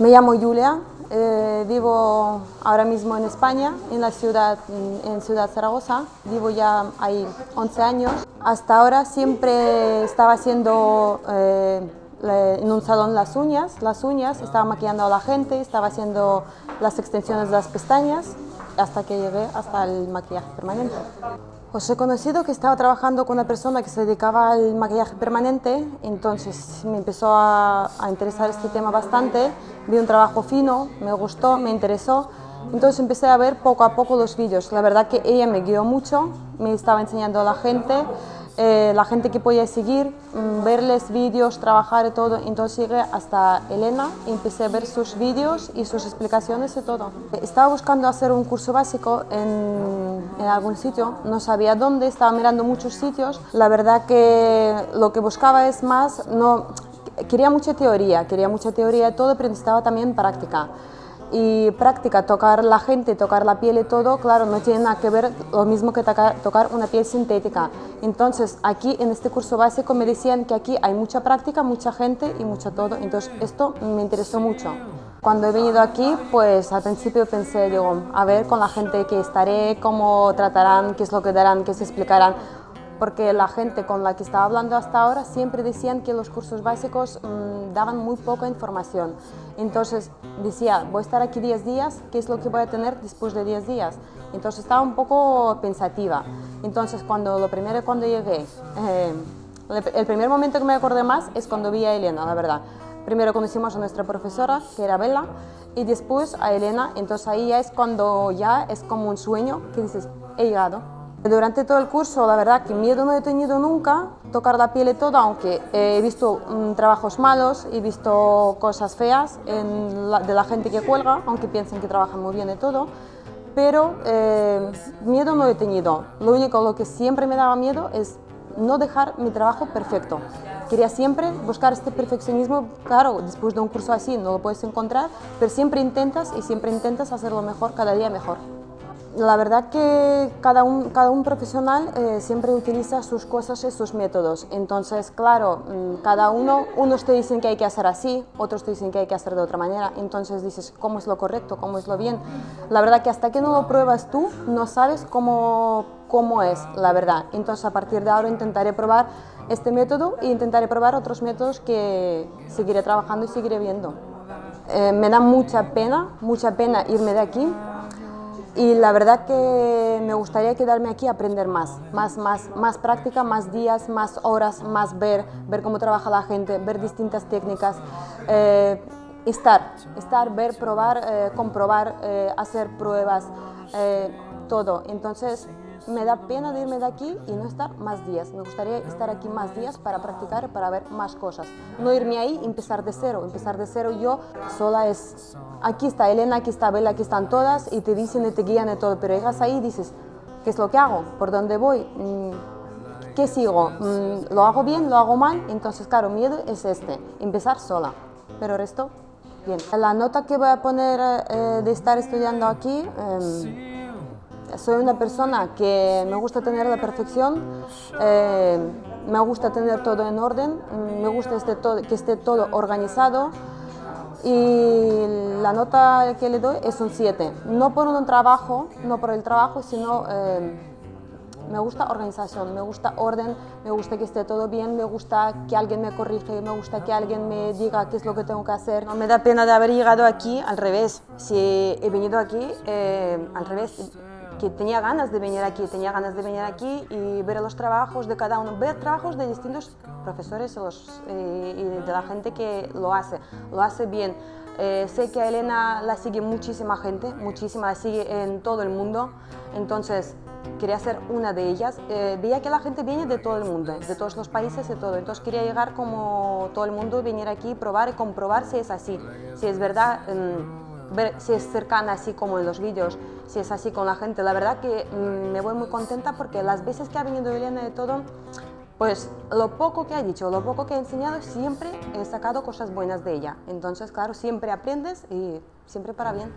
Me llamo Julia, eh, vivo ahora mismo en España, en la ciudad, en Ciudad Zaragoza. Vivo ya ahí 11 años. Hasta ahora siempre estaba haciendo eh, en un salón las uñas, las uñas, estaba maquillando a la gente, estaba haciendo las extensiones de las pestañas, hasta que llegué hasta el maquillaje permanente. Os he conocido que estaba trabajando con una persona que se dedicaba al maquillaje permanente, entonces me empezó a, interesar este tema bastante, vi un trabajo fino, me gustó, me interesó, entonces empecé a ver poco a poco los vídeos. La verdad que ella me guió mucho, me estaba enseñando a la gente, eh, la gente que podía seguir, mm, verles vídeos, trabajar y todo. Entonces llegué hasta Elena empecé a ver sus vídeos y sus explicaciones y todo. Estaba buscando hacer un curso básico en, en algún sitio, no sabía dónde, estaba mirando muchos sitios. La verdad que lo que buscaba es más, no, quería mucha teoría, quería mucha teoría y todo, pero necesitaba también práctica y práctica, tocar la gente, tocar la piel y todo, claro, no tiene nada que ver lo mismo que tocar, una piel sintética. Entonces, aquí en este curso básico me decían que aquí hay mucha práctica, mucha gente y mucho todo, entonces esto me interesó mucho. Cuando he venido aquí, pues al principio pensé, digo, a ver con la gente que estaré, cómo tratarán, qué es lo que darán, qué se explicarán, porque la gente con la que estaba hablando hasta ahora siempre decían que los cursos básicos mm, daban muy poca información. Entonces decía, voy a estar aquí 10 días, ¿qué es lo que voy a tener después de 10 días? Entonces estaba un poco pensativa. Entonces cuando lo primero cuando llegué, eh, el primer momento que me acordé más es cuando vi a Elena, la verdad. Primero conocimos a nuestra profesora, que era Bella, y después a Elena, entonces ahí ya es cuando ya es como un sueño que dices, he llegado. Durante todo el curso, la verdad que miedo no he tenido nunca, tocar la piel y todo, aunque he visto mm, trabajos malos, he visto cosas feas de la gente que cuelga, aunque piensen que trabajan muy bien y todo, pero eh, miedo no he tenido. Lo único lo que siempre me daba miedo es no dejar mi trabajo perfecto. Quería siempre buscar este perfeccionismo, claro, después de un curso así no lo puedes encontrar, pero siempre intentas y siempre intentas hacerlo mejor, cada día mejor. La verdad que cada un, cada un profesional eh, siempre utiliza sus cosas y sus métodos. Entonces, claro, mm, cada uno, unos te dicen que hay que hacer así, otros te dicen que hay que hacer de otra manera. Entonces dices, ¿cómo es lo correcto? ¿Cómo es lo bien? La verdad que hasta que no lo pruebas tú, no sabes cómo, cómo es la verdad. Entonces, a partir de ahora intentaré probar este método e intentaré probar otros métodos que seguiré trabajando y seguiré viendo. Eh, me da mucha pena, mucha pena irme de aquí y la verdad que me gustaría quedarme aquí a aprender más, más, más, más práctica, más días, más horas, más ver, ver cómo trabaja la gente, ver distintas técnicas, eh, estar, estar, ver, probar, eh, comprobar, eh, hacer pruebas, todo. Entonces, me da pena de irme de aquí y no estar más días. Me gustaría estar aquí más días para practicar, para ver más cosas. No irme ahí empezar de cero. Empezar de cero yo sola es... Aquí está Elena, aquí está Bella, aquí están todas y te dicen y te guían y todo. Pero llegas ahí y dices, ¿qué es lo que hago? ¿Por dónde voy? Mm, ¿Qué sigo? Mm, ¿Lo hago bien? ¿Lo hago mal? Entonces, claro, miedo es este, empezar sola. Pero resto, bien. La nota que voy a poner eh, de estar estudiando aquí... Em, soy una persona que me gusta tener la perfección, eh, me gusta tener todo en orden, me gusta este que esté todo organizado y la nota que le doy es un 7. No por un trabajo, no por el trabajo, sino eh, me gusta organización, me gusta orden, me gusta que esté todo bien, me gusta que alguien me corrige, me gusta que alguien me diga qué es lo que tengo que hacer. No me da pena de haber llegado aquí al revés. Si he venido aquí eh, al revés, que tenía ganas de venir aquí, tenía ganas de venir aquí y ver los trabajos de cada uno, ver trabajos de distintos profesores eh, y de la gente que lo hace, lo hace bien. Eh, sé que a Elena la sigue muchísima gente, muchísima, la sigue en todo el mundo, entonces quería ser una de ellas. Eh, veía que la gente viene de todo el mundo, de todos los países y todo, entonces quería llegar como todo el mundo, venir aquí, probar y comprobar si es así, si es verdad. Mm, ver si es cercana así como en los vídeos, si es así con la gente. La verdad que mm, me voy muy contenta porque las veces que ha venido Elena de todo, pues lo poco que ha dicho, lo poco que ha enseñado, siempre he sacado cosas buenas de ella. Entonces, claro, siempre aprendes y siempre para bien.